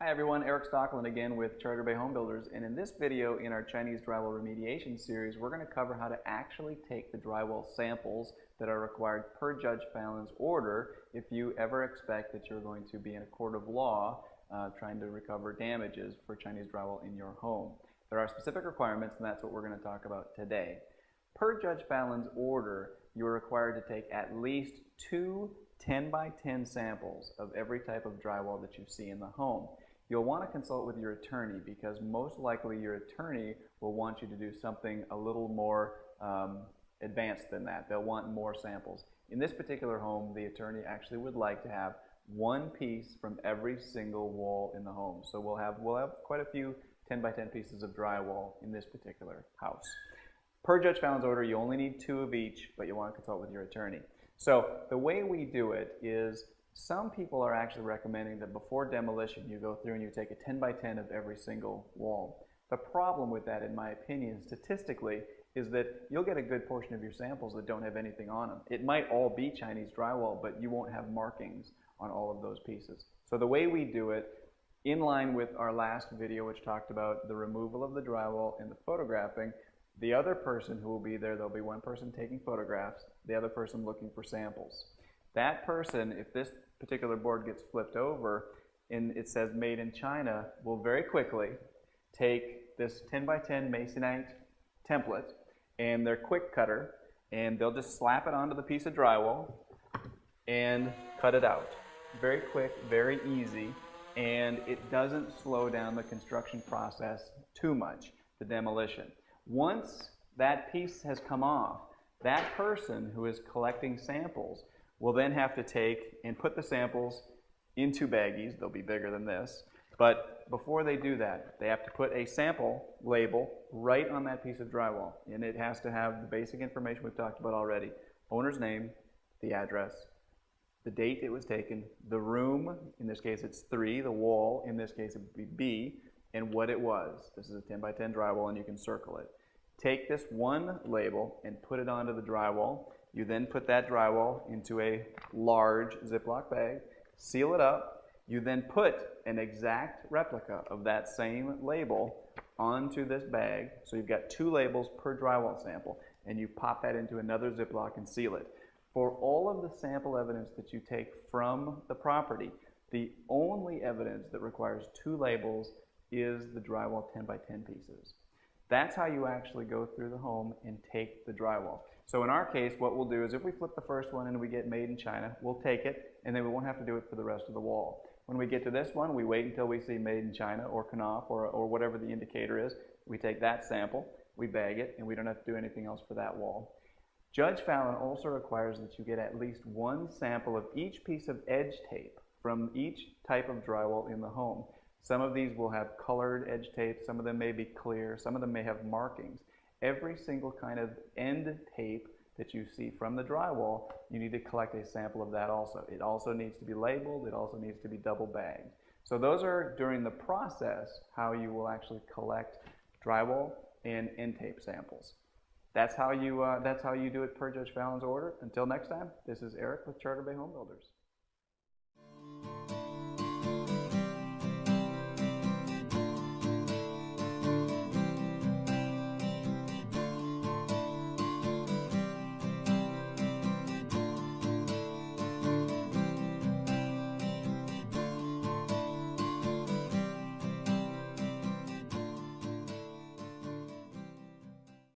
Hi everyone, Eric Stockland again with Charter Bay Home Builders and in this video in our Chinese drywall remediation series we're going to cover how to actually take the drywall samples that are required per Judge Fallon's order if you ever expect that you're going to be in a court of law uh, trying to recover damages for Chinese drywall in your home. There are specific requirements and that's what we're going to talk about today. Per Judge Fallon's order, you're required to take at least two 10 by 10 samples of every type of drywall that you see in the home. You'll want to consult with your attorney because most likely your attorney will want you to do something a little more um, advanced than that. They'll want more samples. In this particular home, the attorney actually would like to have one piece from every single wall in the home. So we'll have, we'll have quite a few 10 by 10 pieces of drywall in this particular house. Per Judge Fallon's order, you only need two of each, but you want to consult with your attorney. So the way we do it is some people are actually recommending that before demolition you go through and you take a 10 by 10 of every single wall. The problem with that, in my opinion, statistically, is that you'll get a good portion of your samples that don't have anything on them. It might all be Chinese drywall, but you won't have markings on all of those pieces. So the way we do it, in line with our last video which talked about the removal of the drywall and the photographing, the other person who will be there, there'll be one person taking photographs, the other person looking for samples. That person, if this particular board gets flipped over and it says made in China, will very quickly take this 10 by 10 masonite template and their quick cutter and they'll just slap it onto the piece of drywall and cut it out. Very quick, very easy, and it doesn't slow down the construction process too much, the demolition. Once that piece has come off, that person who is collecting samples will then have to take and put the samples into baggies. They'll be bigger than this. But before they do that, they have to put a sample label right on that piece of drywall. And it has to have the basic information we've talked about already. Owner's name, the address, the date it was taken, the room, in this case it's three, the wall, in this case it would be B, and what it was. This is a 10 by 10 drywall and you can circle it. Take this one label and put it onto the drywall. You then put that drywall into a large Ziploc bag, seal it up. You then put an exact replica of that same label onto this bag. So you've got two labels per drywall sample, and you pop that into another Ziploc and seal it. For all of the sample evidence that you take from the property, the only evidence that requires two labels is the drywall 10 by 10 pieces. That's how you actually go through the home and take the drywall. So in our case, what we'll do is if we flip the first one and we get made in China, we'll take it and then we won't have to do it for the rest of the wall. When we get to this one, we wait until we see made in China or Knauf or, or whatever the indicator is. We take that sample, we bag it, and we don't have to do anything else for that wall. Judge Fallon also requires that you get at least one sample of each piece of edge tape from each type of drywall in the home. Some of these will have colored edge tape, some of them may be clear, some of them may have markings. Every single kind of end tape that you see from the drywall, you need to collect a sample of that also. It also needs to be labeled, it also needs to be double bagged. So those are during the process how you will actually collect drywall and end tape samples. That's how you, uh, that's how you do it per Judge Fallon's order. Until next time, this is Eric with Charter Bay Home Builders.